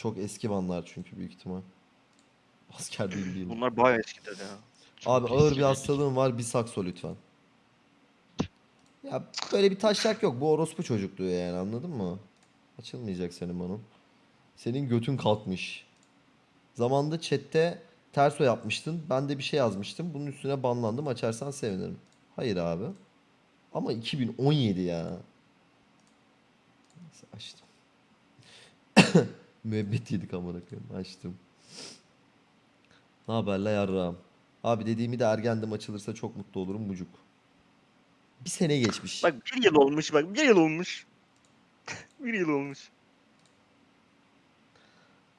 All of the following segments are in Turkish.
Çok eski banlar çünkü büyük ihtimal. Asker değil değil. Bunlar bayağı eskiler ya. Abi Çok ağır bir eski hastalığın var bir sakso lütfen. Ya böyle bir taşak yok. Bu orospu çocukluğu yani anladın mı? Açılmayacak senin banın. Senin götün kalkmış. Zamanında chatte terso yapmıştın. Ben de bir şey yazmıştım. Bunun üstüne banlandım. Açarsan sevinirim. Hayır abi. Ama 2017 ya. Neyse açtım. Müebbet yedik amına koyayım. Açtım. Ne haber la yarrağım? Abi dediğimi de ergendim açılırsa çok mutlu olurum mucuk. Bir sene geçmiş. Bak bir yıl olmuş bak bir yıl olmuş. bir yıl olmuş.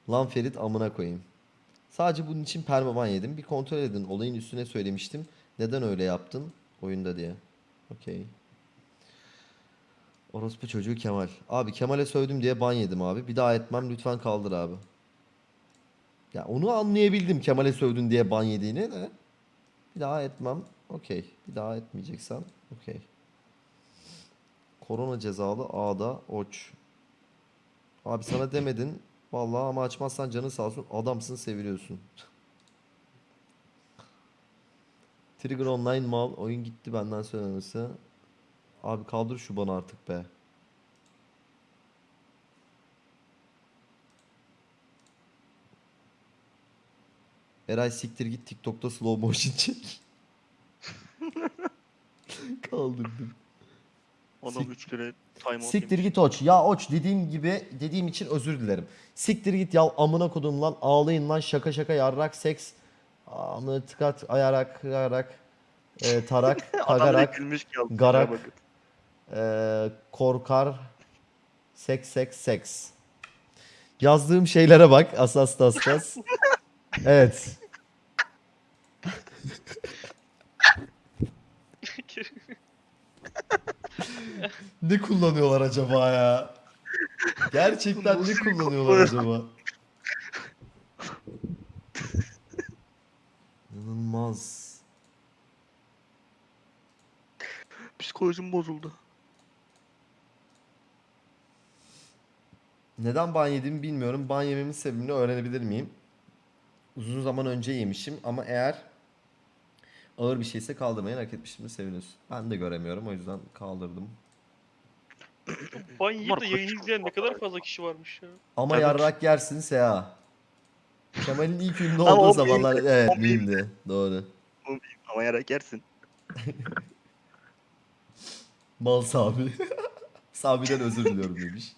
Lan Ferit amına koyayım. Sadece bunun için permaban yedim. Bir kontrol edin. Olayın üstüne söylemiştim. Neden öyle yaptın? Oyunda diye. Okey. Orospu çocuğu Kemal. Abi Kemal'e sövdüm diye ban yedim abi. Bir daha etmem lütfen kaldır abi. Ya onu anlayabildim Kemal'e sövdün diye ban yediğini de. Bir daha etmem. Okey. Bir daha etmeyeceksen. Okey. Korona cezalı A'da Oç. Abi sana demedin. Vallahi ama açmazsan canın sağ olsun. Adamsın seviliyorsun. Trigger Online mal. Oyun gitti benden söylemesi. Abi kaldır şu bana artık be. Eray siktir git TikTok'ta slow motion çek. Kaldırdım. Sik- 3 kere time Siktir git Oç. Ya Oç dediğim gibi dediğim için özür dilerim. Siktir git ya amına kodum lan ağlayın lan şaka şaka yarrak seks. Amına tıkat ayarak ayarak e, tarak kagarak garak. Şuna bakın. e, korkar seks seks seks. Yazdığım şeylere bak asas tastas. evet. ne kullanıyorlar acaba ya? Gerçekten ne kullanıyorlar acaba? İnanılmaz. Psikolojim bozuldu. Neden ban yediğimi bilmiyorum. Ban yememin sebebini öğrenebilir miyim? Uzun zaman önce yemişim ama eğer ağır bir şeyse kaldırmayın hak etmişim de seviniyorsun. Ben de göremiyorum o yüzden kaldırdım. Ban yiyip de yayın izleyen ne kadar fazla kişi varmış ya. Ama Evet. yarrak yersin Seha. Kemal'in ilk ünlü Ama olduğu o zamanlar meme- evet o miyimdi. Doğru. Ama yarak yersin. Mal Sami. Sami'den özür diliyorum demiş.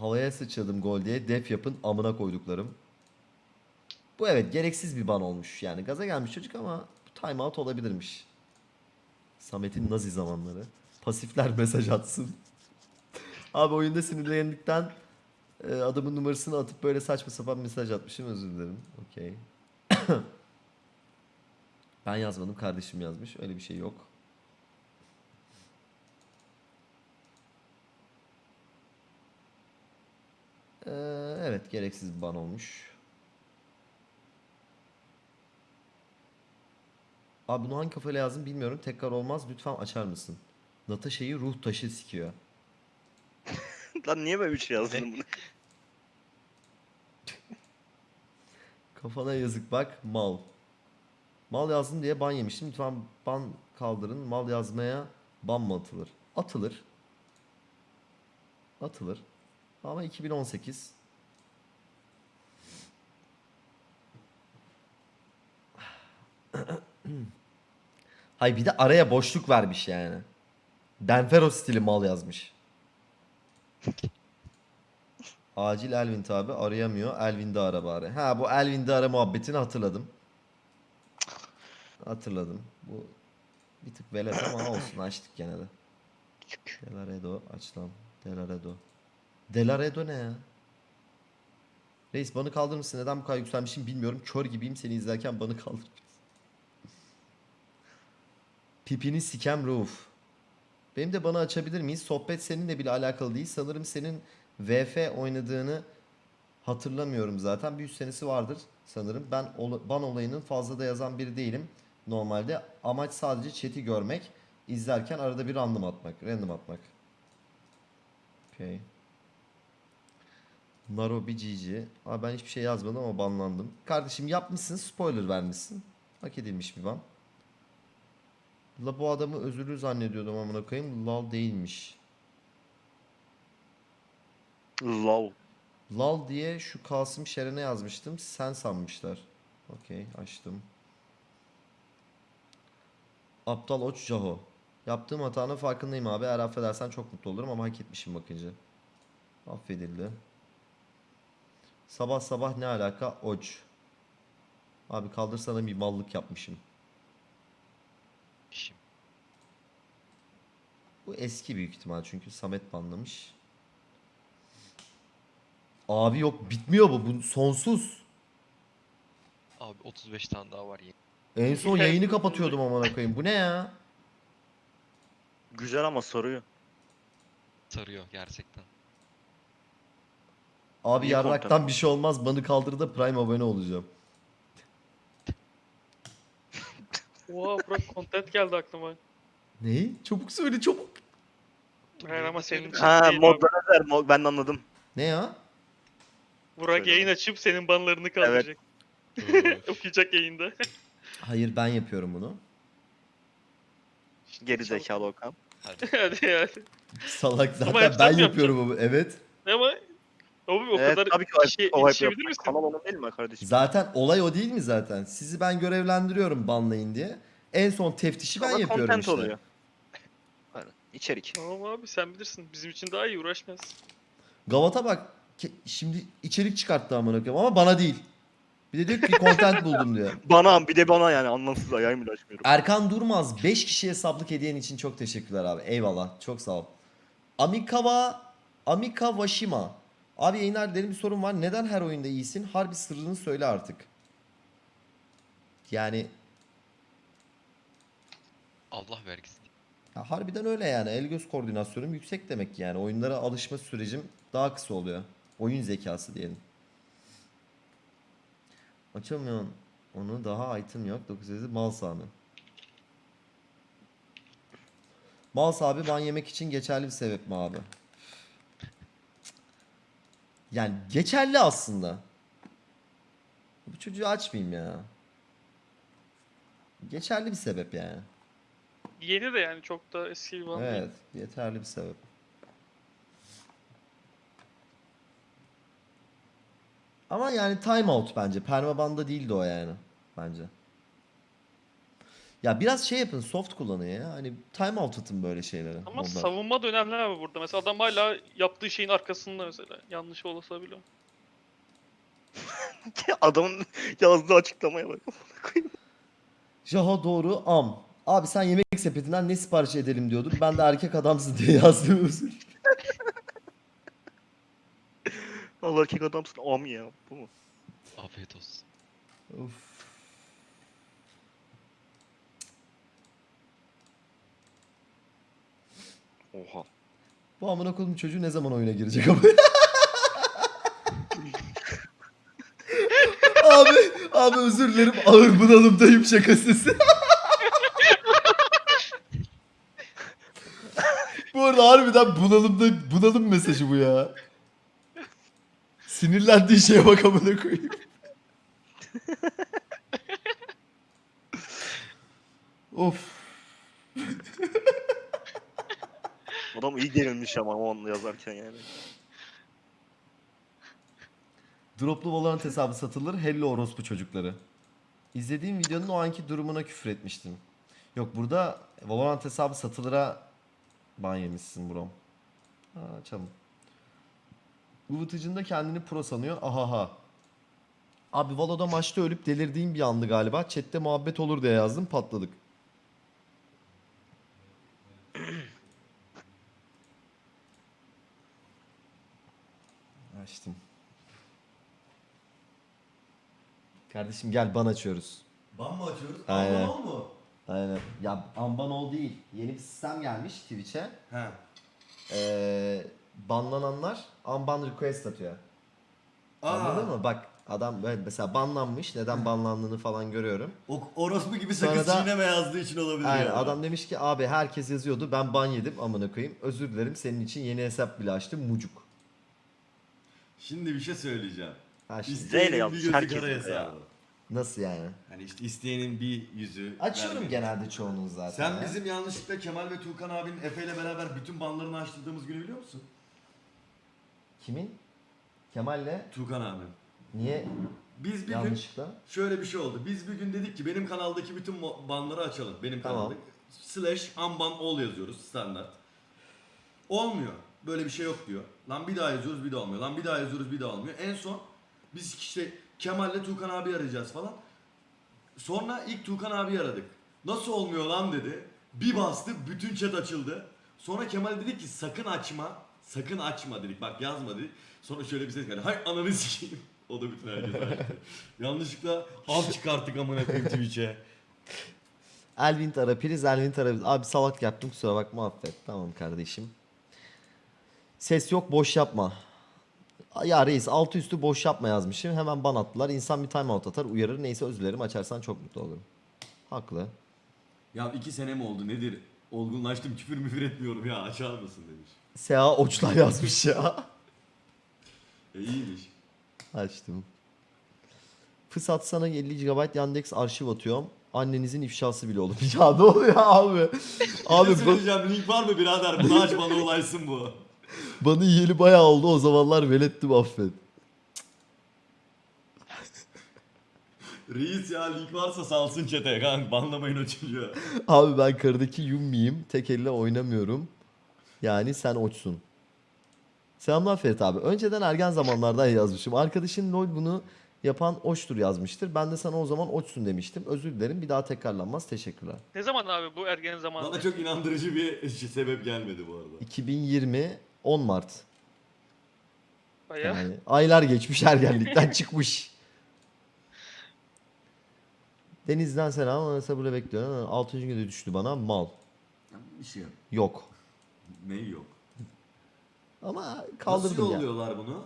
Havaya sıçradım gol diye def yapın amına koyduklarım. Bu evet gereksiz bir ban olmuş. Yani gaza gelmiş çocuk ama time out olabilirmiş. Samet'in nazi zamanları. Pasifler mesaj atsın. Abi oyunda sinirlendikten e, adamın numarasını atıp böyle saçma sapan mesaj atmışım özür dilerim. Okey. Ben yazmadım kardeşim yazmış. Öyle bir şey yok. Ee, evet gereksiz bir ban olmuş. Abi bunu hangi kafayla yazdım bilmiyorum. Tekrar olmaz. Lütfen açar mısın? Natasha'yı ruh taşı sikiyor. Lan niye böyle bir şey yazdın bunu? Kafana yazık bak mal. Mal yazdım diye ban yemiştim. Lütfen ban kaldırın. Mal yazmaya ban mı atılır? Atılır. Atılır. Ama 2018. Hay bir de araya boşluk vermiş yani. Denfero stili mal yazmış. Acil Elvin abi arayamıyor. Elvin'de ara bari. Ha bu Elvin'de ara muhabbetini hatırladım. Hatırladım. Bu bir tık velet ama olsun açtık gene de. Delaredo aç lan. Delaredo. Delaredo ne ya? Reis banı kaldırır mısın? Neden bu kadar yükselmişim bilmiyorum. Kör gibiyim seni izlerken banı kaldır. Pipini sikem Rauf. Benim de bana açabilir miyiz? Sohbet seninle bile alakalı değil. Sanırım senin VF oynadığını hatırlamıyorum zaten. Bir üç senesi vardır sanırım. Ben ola- ban olayının fazla da yazan biri değilim. Normalde amaç sadece chat'i görmek. izlerken arada bir random atmak. Random atmak. Okay. Narobi GG. Abi ben hiçbir şey yazmadım ama banlandım. Kardeşim yapmışsın spoiler vermişsin. Hak edilmiş bir ban. La bu adamı özürlü zannediyordum amına koyayım. Lal değilmiş. Lol. Lal diye şu Kasım Şeren'e yazmıştım. Sen sanmışlar. Okey açtım. Aptal Oç Jaho. Yaptığım hatanın farkındayım abi. Eğer affedersen çok mutlu olurum ama hak etmişim bakınca. Affedildi. Sabah sabah ne alaka? Oç. Abi kaldırsana bir mallık yapmışım. Bu eski büyük ihtimal çünkü Samet banlamış. Abi yok bitmiyor bu. Bu sonsuz. Abi 35 tane daha var yeni. En son yayını kapatıyordum amına koyayım. Bu ne ya? Güzel ama sarıyor. Sarıyor gerçekten. Abi İyi yarraktan content. bir şey olmaz. Banı kaldır da Prime abone olacağım. Oha Burak content geldi aklıma. Ne? Çabuk söyle çabuk. Hayır ama senin için Ha değil abi. modlar mod, ben de anladım. Ne ya? Burak Söyle yayın açıp senin banlarını kaldıracak. Okuyacak yayında. Hayır ben yapıyorum bunu. Geri zekalı Okan. Hadi. hadi hadi. Salak zaten ben yapıyorum bunu. Evet. Ama abi o evet kadar tabii ki o, işe o yetişebilir misin? Kanal onun değil mi kardeşim? Zaten olay o değil mi zaten? Sizi ben görevlendiriyorum banlayın diye. En son teftişi ben Kanal yapıyorum content işte. oluyor. Aynen. İçerik. Tamam abi sen bilirsin. Bizim için daha iyi uğraşmaz. Gavat'a bak. ke- Şimdi içerik çıkarttı amına koyayım ama bana değil. Bir de diyor ki content buldum diyor. Bana bir de bana yani anlamsız ayağım bile açmıyorum. Erkan Durmaz 5 kişiye sablık hediyen için çok teşekkürler abi. Eyvallah. Çok sağ ol. Amikawa Amika Washima. Abi yayınlar derin bir sorun var. Neden her oyunda iyisin? Harbi sırrını söyle artık. Yani Allah vergisi. ya harbiden öyle yani. El göz koordinasyonum yüksek demek ki yani. Oyunlara alışma sürecim daha kısa oluyor. Oyun zekası diyelim. Açamıyorum. Onu daha item yok. 900 mal sahibi. Mal sahibi ban yemek için geçerli bir sebep mi abi? Yani geçerli aslında. Bu çocuğu açmayayım ya. Geçerli bir sebep yani. Yeni de yani çok da eski bir ban değil. Evet, yeterli bir sebep. Ama yani timeout bence. Permabanda değildi o yani. Bence. Ya biraz şey yapın, soft kullanın ya. Hani timeout atın böyle şeylere. Ama modlar. savunma da önemli abi burada. Mesela adam hala yaptığı şeyin arkasında mesela. Yanlış olsa bile. Adamın yazdığı açıklamaya bak. Jaha doğru am. Abi sen yemek sepetinden ne sipariş edelim diyordun. Ben de erkek adamsın diye yazdım özür. Allah erkek adamsın am ya. Bu mu? Afiyet olsun. Of. Oha. Bu amına koyduğum çocuğu ne zaman oyuna girecek ama? abi, abi özür dilerim ağır bunalımdayım şakasız. bu arada harbiden bunalımda bunalım mesajı bu ya. Sinirlendiği şeye bak amına koyayım. of. Adam iyi gerilmiş ama onu yazarken yani. Droplu Valorant hesabı satılır. Hello orospu çocukları. İzlediğim videonun o anki durumuna küfür etmiştim. Yok burada Valorant hesabı satılıra ban yemişsin bro. Ha, açalım. Ivıtıcın da kendini pro sanıyor. Ahaha. Abi Valo'da maçta ölüp delirdiğim bir andı galiba. Chat'te muhabbet olur diye yazdım patladık. Açtım. Kardeşim gel ban açıyoruz. Ban mı açıyoruz? Aynen. Ol mu? Aynen. Ya Ambanol değil. Yeni bir sistem gelmiş Twitch'e. He. Ee, banlananlar unban request atıyor. Anladın mı? Bak adam böyle mesela banlanmış. Neden banlandığını falan görüyorum. O orospu gibi sakız da- çiğneme yazdığı için olabilir Aynen yani. adam demiş ki abi herkes yazıyordu ben ban yedim amına koyayım. Özür dilerim senin için yeni hesap bile açtım mucuk. Şimdi bir şey söyleyeceğim. Ha şimdi, İsteyenin bir yapmış, gözü herkes kara de ya. hesabı. nasıl yani? Hani işte isteyenin bir yüzü. Açıyorum vermedi. genelde çoğunun zaten. Sen ya. bizim yanlışlıkla Kemal ve Tuğkan abinin Efe ile beraber bütün banlarını açtırdığımız günü biliyor musun? Kimin? Kemal'le Tuğkan abi. niye Biz bir gün yanlışlıkla? şöyle bir şey oldu. Biz bir gün dedik ki benim kanaldaki bütün mo- banları açalım. Benim Tamam. kanalda. Slash unban all yazıyoruz standart. Olmuyor. Böyle bir şey yok diyor. Lan bir daha yazıyoruz bir daha olmuyor. Lan bir daha yazıyoruz bir daha olmuyor. En son biz işte Kemal'le Tuğkan abi arayacağız falan. Sonra ilk Tuğkan abi aradık. Nasıl olmuyor lan dedi. Bir bastı bütün chat açıldı. Sonra Kemal dedi ki sakın açma. Sakın açma dedik. Bak yazma dedik. Sonra şöyle bir ses geldi. Hay ananı sikeyim. O da bütün herkes açtı. Yanlışlıkla av çıkarttık amına koyayım Twitch'e. Elvin Tara, Priz Elvin Tara. Abi salak yaptım kusura bakma affet. Tamam kardeşim. Ses yok boş yapma. Ya reis altı üstü boş yapma yazmışım. Hemen ban attılar. İnsan bir timeout atar uyarır. Neyse özür dilerim açarsan çok mutlu olurum. Haklı. Ya iki sene mi oldu nedir? Olgunlaştım küfür müfür etmiyorum ya açar mısın demiş. Seha Oçlar yazmış ya. E iyiymiş. Açtım. Fırsat sana 50 GB Yandex arşiv atıyorum. Annenizin ifşası bile olur. Ya ne oluyor abi? Abi abi bu, söyleyeceğim link var mı birader? Bunu aç bana olaysın bu. Bana yiyeli bayağı oldu. O zamanlar velettim affet. Reis ya link varsa salsın çete kanka banlamayın o çocuğu. Abi ben karıdaki Yummiyim. Tek elle oynamıyorum. Yani sen oçsun. Selamlar Ferit abi. Önceden ergen zamanlardan yazmışım. Arkadaşın LOL bunu yapan oçtur yazmıştır. Ben de sana o zaman oçsun demiştim. Özür dilerim. Bir daha tekrarlanmaz. Teşekkürler. Ne zaman abi bu ergen zamanı? Bana çok inandırıcı bir şey- sebep gelmedi bu arada. 2020 10 Mart. Bayağı. Yani aylar geçmiş ergenlikten çıkmış. Deniz'den selam. Ama sabırla bekliyorum. 6. günde düştü bana. Mal. Bir şey yok. Yok. Neyi yok? Ama kaldırdım Nasıl ya. yolluyorlar bunu?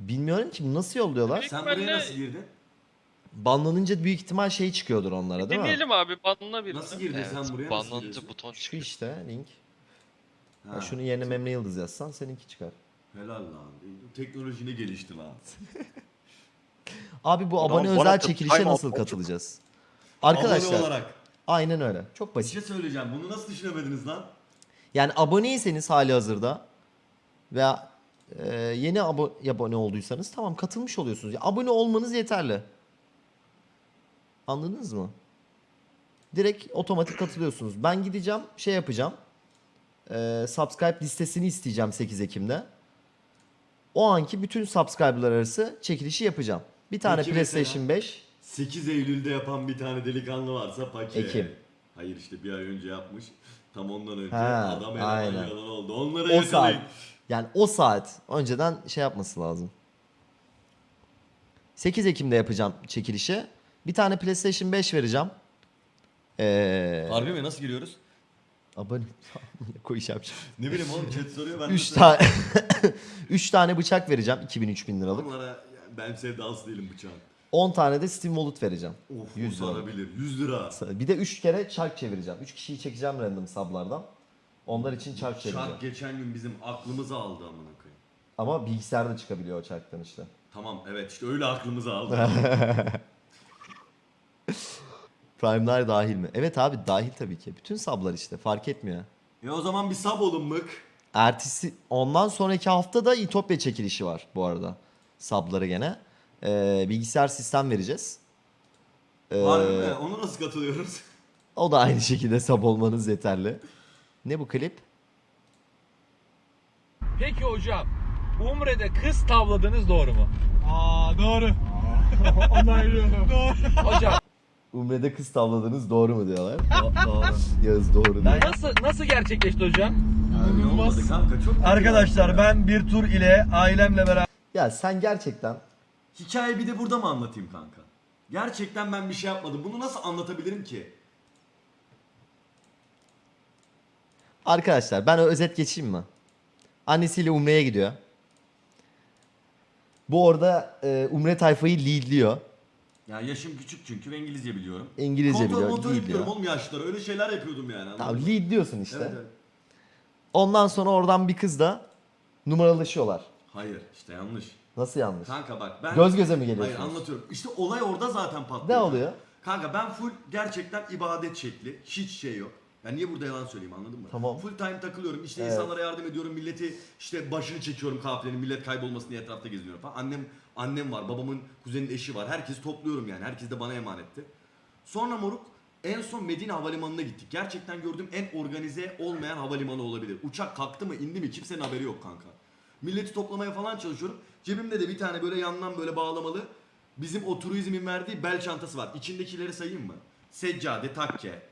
Bilmiyorum ki nasıl yolluyorlar. Sen buraya nasıl girdin? Banlanınca büyük ihtimal şey çıkıyordur onlara değil mi? Deneyelim abi banla bir. Nasıl girdin Evet, sen buraya? Nasıl banlanınca giriyorsun? buton Şu çıkıyor. işte link. Ha, Ya şunu yerine Memle Yıldız yazsan seninki çıkar. Helal lan. Teknoloji ne gelişti lan. Abi bu abone bana özel çekilişe time nasıl out katılacağız? Abone Arkadaşlar olarak. aynen öyle. Çok Bir basit. şey söyleyeceğim. Bunu nasıl düşünemediniz lan? Yani aboneyseniz hali hazırda veya e, yeni abo- abone olduysanız tamam katılmış oluyorsunuz. Ya, abone olmanız yeterli. Anladınız mı? Direkt otomatik katılıyorsunuz. Ben gideceğim şey yapacağım. E, subscribe listesini isteyeceğim 8 Ekim'de. O anki bütün subscriber'lar arası çekilişi yapacağım. Bir tane Peki PlayStation mesela- 5. 8 Eylül'de yapan bir tane delikanlı varsa pake. Ekim. Hayır işte bir ay önce yapmış. Tam ondan önce Ha, adam aynen. yalan oldu. Onları O saat. yakalayın. Yani o saat önceden şey yapması lazım. 8 Ekim'de yapacağım çekilişi. Bir tane PlayStation 5 vereceğim. Ee, Harbi mi? Nasıl giriyoruz? Abone koyacağım şimdi. Ne bileyim oğlum chat soruyor ben 3 de tane 3 tane bıçak vereceğim 2000 3000 liralık. Onlara ben sevdalısı değilim bıçağın. 10 tane de Steam Wallet vereceğim. Of 100 100 lira. sarabilir. 100 lira. Bir de 3 kere çark çevireceğim. 3 kişiyi çekeceğim random sablardan. Onlar için çark çevireceğim. Şark geçen gün bizim aklımızı aldı amına koyayım. Ama bilgisayarda çıkabiliyor o çarktan işte. Tamam evet işte öyle aklımızı aldı. Prime'lar dahil mi? Evet abi dahil tabii ki. Bütün sablar işte fark etmiyor. e o zaman bir sab olun mık. Ertesi ondan sonraki hafta da İtopya çekilişi var bu arada. Sabları gene. Ee, bilgisayar sistem vereceğiz. Ee, Harbi mi? Onu nasıl katılıyoruz? o da aynı şekilde sab olmanız yeterli. Ne bu klip? Peki hocam, Umre'de kız tavladınız doğru mu? Aa doğru. Onaylıyorum. Doğru. Hocam Umre'de kız tavladınız doğru mu diyorlar. Doğru. Yağız doğru diyor. nasıl nasıl gerçekleşti hocam? Öyle olmadı kanka çok kötü Arkadaşlar ya. ben bir tur ile ailemle beraber Ya sen gerçekten Hikayeyi bir de burada mı anlatayım kanka? Gerçekten ben bir şey yapmadım. Bunu nasıl anlatabilirim ki? arkadaşlar ben özet geçeyim mi? Annesiyle Umre'ye gidiyor. Bu orada e, Umre tayfayı leadliyor. Ya yaşım küçük çünkü ve İngilizce biliyorum. İngilizce Kontrol biliyor, montör leadliyor. yapıyorum oğlum yaşlılara. Öyle şeyler yapıyordum yani. anladın Tamam mı? lead diyorsun işte. Evet, evet. Ondan sonra oradan bir kızla numaralaşıyorlar. Hayır işte yanlış. Nasıl yanlış? Kanka bak ben... Göz göze mi Hayır geliyorsunuz? anlatıyorum. İşte olay orada zaten patlıyor. Ne oluyor? Kanka ben full gerçekten ibadet şekli. Hiç şey yok. Ben niye burada yalan söyleyeyim anladın mı? Tamam. Full time takılıyorum. İşte Evet. insanlara yardım ediyorum. Milleti işte başını çekiyorum kafilenin. Millet kaybolmasın diye etrafta geziniyorum falan. Annem annem var. Babamın kuzenin eşi var. Herkesi topluyorum yani. Herkes de bana emanetti. Sonra moruk en son Medine Havalimanı'na gittik. Gerçekten gördüğüm en organize olmayan havalimanı olabilir. Uçak kalktı mı indi mi kimsenin haberi yok kanka. Milleti toplamaya falan çalışıyorum. Cebimde de bir tane böyle yandan böyle bağlamalı bizim o turizmin verdiği bel çantası var. İçindekileri sayayım mı? Seccade, takke,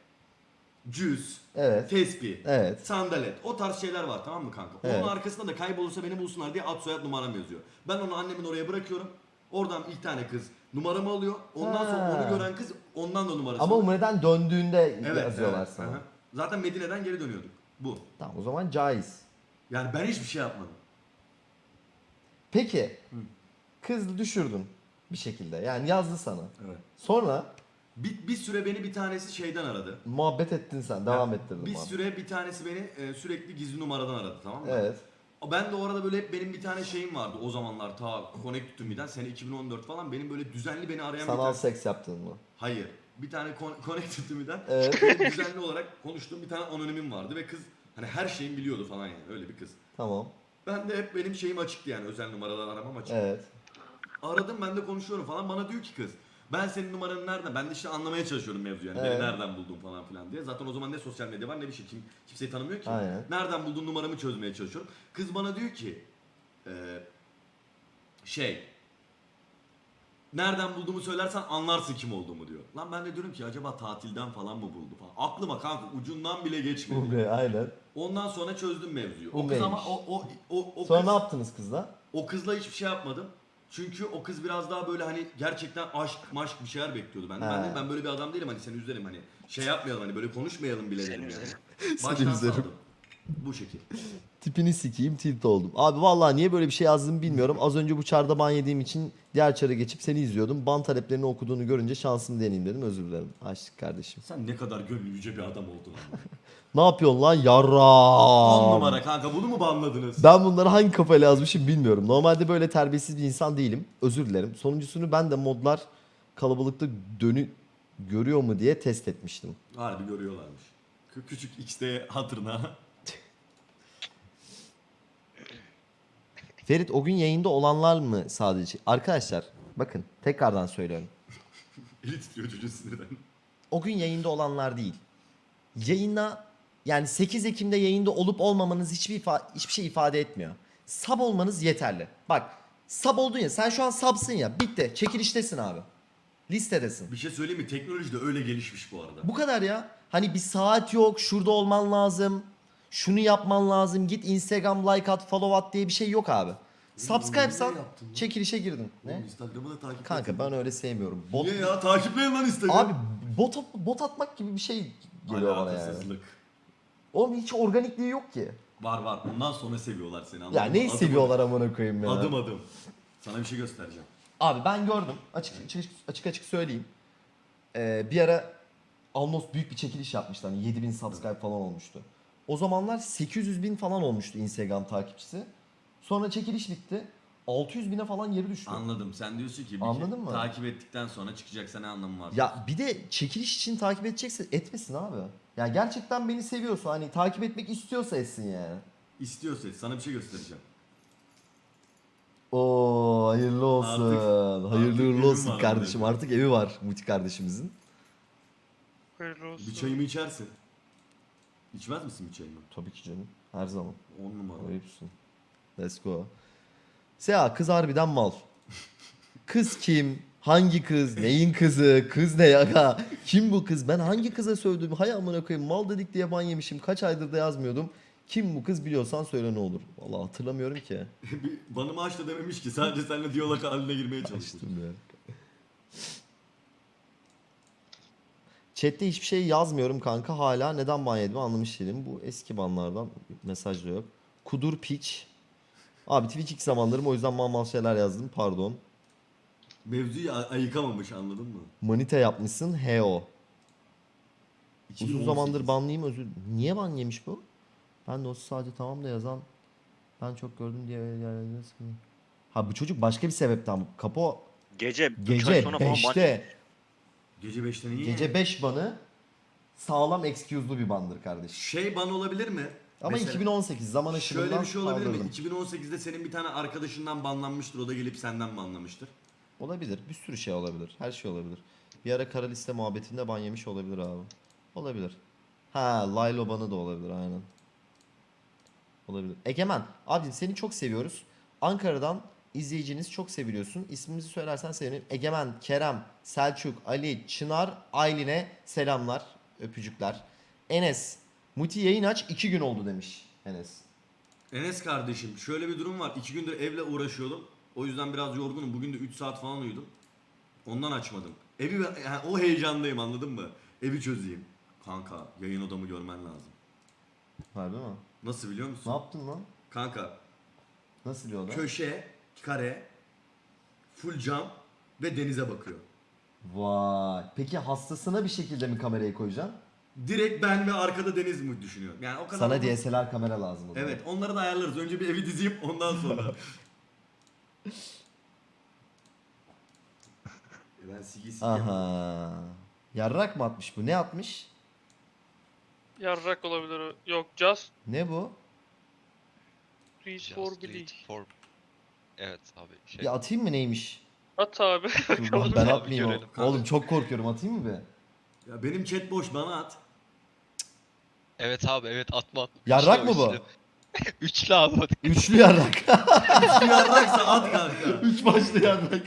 cüz, Evet. tespih, Evet. sandalet. O tarz şeyler var tamam mı kanka? Evet. Onun arkasında da kaybolursa beni bulsunlar diye ad soyad numaram yazıyor. Ben onu annemin oraya bırakıyorum. Oradan ilk tane kız numaramı alıyor. Ondan sonra Ha. onu gören kız ondan da numarası Ama. Umre'den döndüğünde Evet, yazıyorlar evet. sana. Aha. Zaten Medine'den geri dönüyorduk. Bu. Tamam o zaman caiz. Yani ben hiçbir şey yapmadım. Peki. Kız düşürdün bir şekilde. Yani yazdı sana. Evet. Sonra Bir, bir süre beni bir tanesi şeyden aradı. muhabbet ettin sen. Devam Ya, ettirdin. Bir muhabbet. süre bir tanesi beni e, sürekli gizli numaradan aradı tamam mı? Evet. Ben de o arada böyle hep benim bir tane şeyim vardı o zamanlar ta Connect to Me'den sene 2014 falan benim böyle düzenli beni arayan bir Sanal tane... seks yaptın mı? Hayır. Bir tane Con- Connect to Me'den Evet. benim düzenli olarak konuştuğum bir tane anonimim vardı ve kız hani her şeyimi biliyordu falan yani öyle bir kız. Tamam. Ben de hep benim şeyim açıktı yani özel numaradan aramam açık. Evet. Aradım ben de konuşuyorum falan bana diyor ki kız ben senin numaranı nereden? Ben de işte anlamaya çalışıyorum mevzuyu yani Evet. beni nereden buldun falan filan diye. Zaten o zaman ne sosyal medya var ne bir şey. Kim, kimseyi tanımıyor ki. Aynen. Nereden buldun numaramı çözmeye çalışıyorum. Kız bana diyor ki eee, şey nereden bulduğumu söylersen anlarsın kim olduğumu diyor. Lan ben de diyorum ki acaba tatilden falan mı buldu falan. Aklıma kanka ucundan bile geçmedi. Umre aynen. Ondan sonra çözdüm mevzuyu. O kız Umreymiş. ama o o o, o Sonra kız, ne yaptınız kızla? o kızla hiçbir şey yapmadım. Çünkü o kız biraz daha böyle hani gerçekten aşk maşk bir şeyler bekliyordu benden. Ben, ben böyle bir adam değilim hani seni üzerim hani şey yapmayalım hani böyle konuşmayalım bile Seni dedim yani. Baştan üzerim. saldım. Bu şekil. Tipini sikeyim tilt oldum. Abi vallahi niye böyle bir şey yazdığımı bilmiyorum. Az önce bu çarda ban yediğim için diğer çara geçip seni izliyordum. Ban taleplerini okuduğunu görünce şansımı deneyeyim dedim. Özür dilerim. Açtık kardeşim. Sen ne kadar gönlü yüce bir adam oldun ama. Ne yapıyorsun lan yarra? 10 numara kanka bunu mu banladınız? Ben bunları hangi kafayla yazmışım bilmiyorum. Normalde böyle terbiyesiz bir insan değilim. Özür dilerim. Sonuncusunu ben de modlar kalabalıkta dönü görüyor mu diye test etmiştim. Harbi görüyorlarmış. Kü- Küçük X'de hatırına. Ferit o gün yayında olanlar mı sadece? Arkadaşlar bakın tekrardan söylüyorum. Eli titriyor çocuğun sinirden. O gün yayında olanlar değil. Yayına yani 8 Ekim'de yayında olup olmamanız hiçbir ifa- hiçbir şey ifade etmiyor. Sub olmanız yeterli. Bak sub oldun ya sen şu an subsın ya bitti çekiliştesin abi. Listedesin. Bir şey söyleyeyim mi? Teknoloji de öyle gelişmiş bu arada. Bu kadar ya. Hani bir saat yok şurada olman lazım. Şunu yapman lazım. Git Instagram like at follow at diye bir şey yok abi. Subscribe'san çekilişe girdin. Ne? Instagram'ı da takip Kanka ben öyle sevmiyorum. Bot, Niye ya? Takipleyin lan Instagram. abi bot, bot atmak gibi bir şey geliyor bana yani. Oğlum hiç organikliği yok ki. Var var. Ondan sonra seviyorlar seni. anladın Ya mı? neyi Adım seviyorlar amına koyayım ya. Adım adım. adım. Sana bir şey göstereceğim. Abi ben gördüm. Açık açık açık, açık söyleyeyim. Ee, bir ara Alnos büyük bir çekiliş yapmıştı. Hani 7000 subscribe falan olmuştu. O zamanlar 800 bin falan olmuştu Instagram takipçisi. Sonra çekiliş bitti. 600 bine falan geri düştü. Anladım. Sen diyorsun ki bir Anladın mı? takip ettikten sonra çıkacaksa ne anlamı var? Ya bir de çekiliş için takip edecekse etmesin abi. Ya gerçekten beni seviyorsa hani takip etmek istiyorsa etsin yani. İstiyorsa sana bir şey göstereceğim. Oo hayırlı olsun. Artık- hayırlı artık uğurlu olsun var kardeşim. Artık evi var Muti kardeşimizin. Hayırlı olsun. Bir çayımı içersin. İçmez misin bir çayımı? Tabii ki canım. Her zaman. 10 numara. Ayıpsın. Let's go. Seha kız harbiden mal. Kız kim? Hangi kız? Neyin kızı? Kız ne ya? Kim bu kız? Ben hangi kıza sövdüm? Hay amına koyayım. Mal dedik diye ban yemişim. Kaç aydır da yazmıyordum. Kim bu kız biliyorsan söyle ne olur. Vallahi hatırlamıyorum ki. aç da dememiş ki sadece seninle diyalog haline girmeye çalıştım. Açtım ya. Chat'te hiçbir şey yazmıyorum kanka. Hala neden ban yedim anlamış değilim. Bu eski banlardan mesaj da yok. Kudur piç. Abi Twitch ilk zamanlarım o yüzden mal mal şeyler yazdım. Pardon. Mevzuyu ay- ayıkamamış anladın mı? Manita yapmışsın. Heo. Uzun 2018. zamandır banlıyım özür. Niye ban yemiş bu? Ben de o sadece tamam da yazan ben çok gördüm diye sıkıntı. Ha bu çocuk başka bir sebepten. Kapo Gece, üç ay gece sonra falan maç. 5'te. Gece 5'te niye? Gece 5 banı sağlam excuse'lu bir bandır kardeş. Şey ban olabilir mi? Ama Mesela 2018 zaman aşımından Şöyle bir şey olabilir mi? kaldırdım. 2018'de senin bir tane arkadaşından banlanmıştır. O da gelip senden banlamıştır. Olabilir. Bir sürü şey olabilir. Her şey olabilir. Bir ara kara liste muhabbetinde ban yemiş olabilir abi. Olabilir. Ha, Laylo banı da olabilir aynen. Olabilir. Egemen, abi seni çok seviyoruz. Ankara'dan izleyiciniz çok seviliyorsun. İsmimizi söylersen sevinirim. Egemen, Kerem, Selçuk, Ali, Çınar, Aylin'e selamlar, öpücükler. Enes, Muti yayın aç 2 gün oldu demiş Enes. Enes kardeşim şöyle bir durum var. İki gündür evle uğraşıyordum. O yüzden biraz yorgunum. Bugün de 3 saat falan uyudum. Ondan açmadım. Evi yani o heyecandayım anladın mı? Evi çözeyim. Kanka yayın odamı görmen lazım. Harbi mi? Nasıl biliyor Ne musun? yaptın lan? Kanka Nasıl diyor lan? köşe, kare, full cam ve denize bakıyor. Vay. Peki hastasına bir şekilde mi kamerayı koyacaksın? Direkt ben ve arkada deniz mi düşünüyorum? Yani o kadar Sana. DSLR kamera lazım o zaman. Evet onları da ayarlarız. Önce bir evi dizeyim ondan sonra. E ben sigi sigi Aha. Yarrak mı atmış bu? Ne atmış? Yarrak olabilir o. Yok just Ne bu? reach Just for for- Evet abi. Şey, Bir atayım mı neymiş? At abi. Dur lan ben Abi atmayayım. görelim. o- Oğlum çok korkuyorum atayım mı be? Ya benim chat boş bana at. Evet abi evet atma. Yarrak Üçlü, mı bu? üçlü. Üçlü abi hadi. Üçlü yarrak. Yarraksa at kanka. Üç başlı yarrak.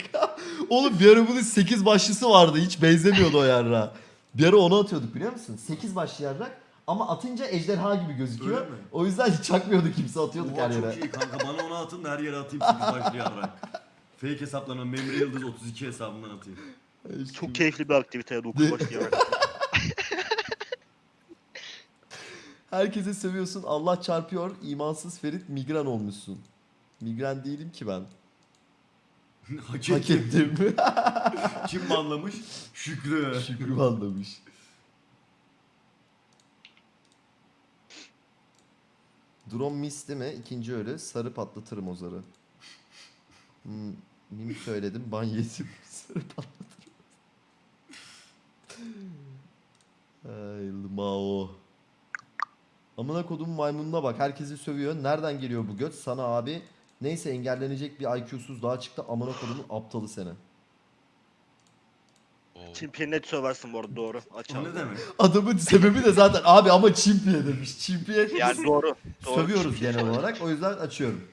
Oğlum bir ara bunun sekiz başlısı vardı. Hiç benzemiyordu o yarrağa. Bir ara onu atıyorduk biliyor musun? Sekiz başlı yarrak. Ama atınca ejderha gibi gözüküyor. Öyle mi? O yüzden hiç çakmıyordu kimse atıyorduk Oha her yere. çok iyi kanka bana onu atın da her yere atayım 8 başlı yarrak. Fake hesaplarına Memre Yıldız 32 hesabından atayım. Çok keyifli bir aktivite 9 başlayarak. Herkese seviyorsun. Allah çarpıyor. İmansız Ferit migren olmuşsun. Migren değilim ki ben. Hak Hak ettim. ettim. Kim banlamış? Şükrü. Şükrü anlamış. Drone misti mi? İkinci ölü. Sarı patlatırım o zarı. Hmm, mim söyledim. Ban yedim. Sarı patlatırım. Ay Mao. Amına kodum maymununa bak. Herkesi sövüyor. Nereden geliyor bu göt? Sana abi. Neyse engellenecek bir IQ'suz daha çıktı. Amına kodumun aptalı seni. Çimpiye net söversin bu arada doğru. Aç O abi. ne demek? Adamın sebebi de zaten abi ama çimpiye demiş. Çimpiye Yani doğru. doğru. sövüyoruz Çimpiye genel söver. olarak. O yüzden açıyorum.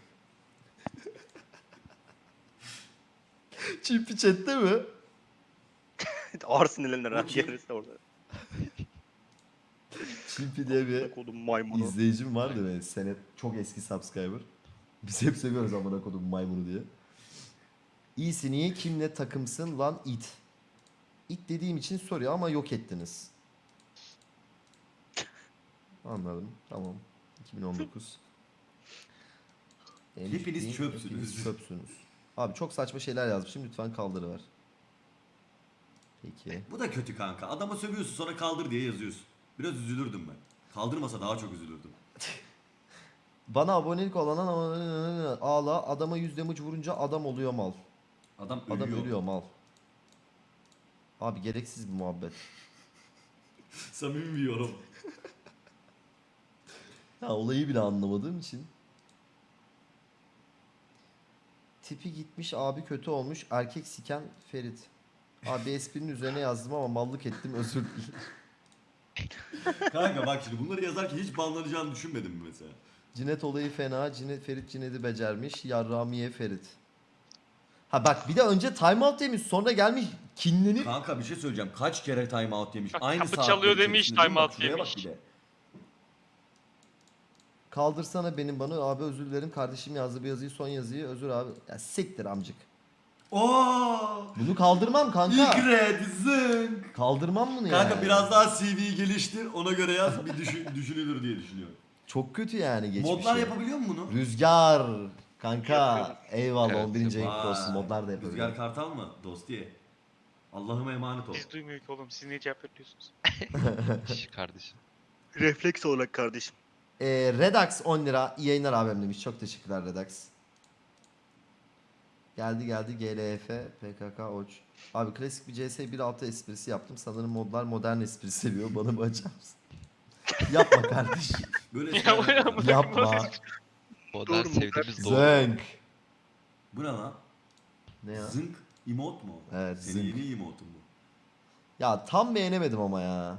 Çimpi chatte mi? Ağır sinirlenir ha. Gelirse orada. Çimpi diye bir Kodum maymunu. izleyicim vardı benim. Senet çok eski subscriber. Biz hep seviyoruz amına kodum maymunu diye. İyisin iyi kimle takımsın lan it. İt dediğim için soruyor ama yok ettiniz. Anladım. Tamam. 2019. En Hepiniz çöpsünüz. hepiniz çöpsünüz. Abi çok saçma şeyler yazmışım. Lütfen kaldırıver. Peki. Bu da kötü kanka. Adama sövüyorsun sonra kaldır diye yazıyorsun. Biraz üzülürdüm ben. Kaldırmasa daha çok üzülürdüm. Bana abonelik olan ağla adama yüz damage vurunca adam oluyor mal. Adam ölüyor. Adam ölüyor mal. Abi gereksiz bir muhabbet. Samimi bir yorum. Ya olayı bile anlamadığım için. Tipi gitmiş abi kötü olmuş erkek siken Ferit. Abi esprinin üzerine yazdım ama mallık ettim özür dilerim. Kanka bak şimdi bunları yazarken hiç banlanacağını düşünmedim mi mesela? Cinet olayı fena. Cinet Ferit Cinet'i becermiş. Yarramiye Ferit. Ha bak bir de önce timeout demiş sonra gelmiş kinlenip Kanka bir şey söyleyeceğim. Kaç kere time out yemiş. Bak, Aynı kapı saatler çalıyor demiş, içerisinde değil mi? time Bak out şuraya bak yemiş. bir de. kaldırsana benim bana abi özür dilerim kardeşim yazdı bir yazıyı son yazıyı özür abi. Ya siktir amcık. Oo! Bunu kaldırmam kanka. Igred, zınk. Kaldırmam bunu yani. Kanka biraz daha CV geliştir ona göre yaz bir düşün, düşünülür diye düşünüyorum. Çok kötü yani geçmişi. Modlar yapabiliyor mu bunu? Rüzgar. Kanka Yapıyorum. eyvallah Evet, 11. ayın kutlu Vay. olsun. Modlar da Rüzgar yapabiliyor. Kartal mı? Dostiye. Allah'ıma emanet ol. Biz duymuyor ki oğlum. Siz niye cevap veriyorsunuz? Şş, kardeşim. Refleks olarak kardeşim. Ee, Redax 10 lira. İyi yayınlar abim demiş. Çok teşekkürler Redax. Geldi geldi GLF PKK Oç. Abi klasik bir CS 1.6 esprisi yaptım. Sanırım modlar modern espri seviyor. Bana mı açar mısın? Yapma kardeşim. Böyle şeyler yapma. ya. Yapma. Modern Doğru mu? sevdiğimiz doğru. Zönk. Bu ne lan? Ne ya? Zınk emot mu? Evet, Senin yeni emotun bu. Ya tam beğenemedim ama ya.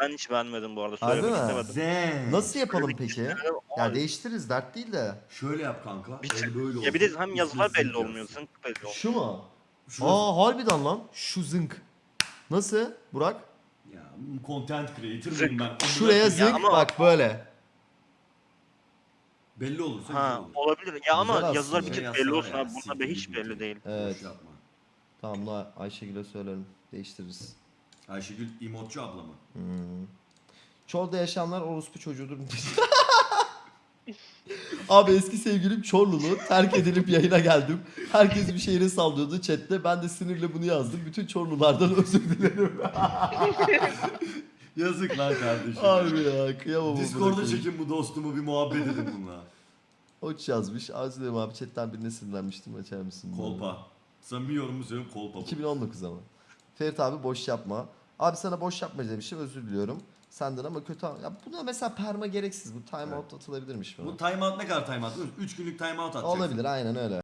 Ben hiç beğenmedim bu arada. Harbi Söylemek mi? istemedim. Zen. Nasıl yapalım peki? istemedim. Ya değiştiririz dert değil de. Şöyle yap kanka. Bir el böyle olsun. Ya bir de hem yazılar belli olmuyor. Zınk belli olmuyor. Şu mu? Şurası- Aa harbiden lan. Şu zınk. Nasıl Burak? Ya content creator mıyım ben? Şuraya Ya zınk ama- bak böyle. Belli olursa güzel Ha olur. olabilir. Ya ama Güzel yazılar aslında. bir tık Yazsalar belli olsun ya, abi. Bunda be siktir hiç git. belli değil. Evet. Boş yapma. Tamam bunu Ayşegül'e söylerim. Değiştiririz. Ayşegül emotçu abla mı? Hmm. Çorlu'da yaşayanlar orospu çocuğudur. Abi eski sevgilim Çorlulu. Terk edilip yayına geldim. Herkes bir şehre sallıyordu chatte. Ben de sinirle bunu yazdım. Bütün Çorlulardan özür dilerim. Yazık lan kardeşim. Harbi ya kıyamam. Discord'a çekin bu dostumu bir muhabbet edin bununla. Oç yazmış. Özür dilerim abi chatten birine sinirlenmiştim. Açar mısın? bunu? Kolpa. Samimi yorumu söylüyorum kolpa bu. 2019 ama. Ferit abi boş yapma. Abi sana boş yapma demişim özür diliyorum. Senden ama kötü ya buna mesela perma gereksiz bu time out atılabilirmiş mi? Bu timeout ne kadar timeout biliyor musun? 3 günlük timeout atacaksın. Olabilir aynen öyle.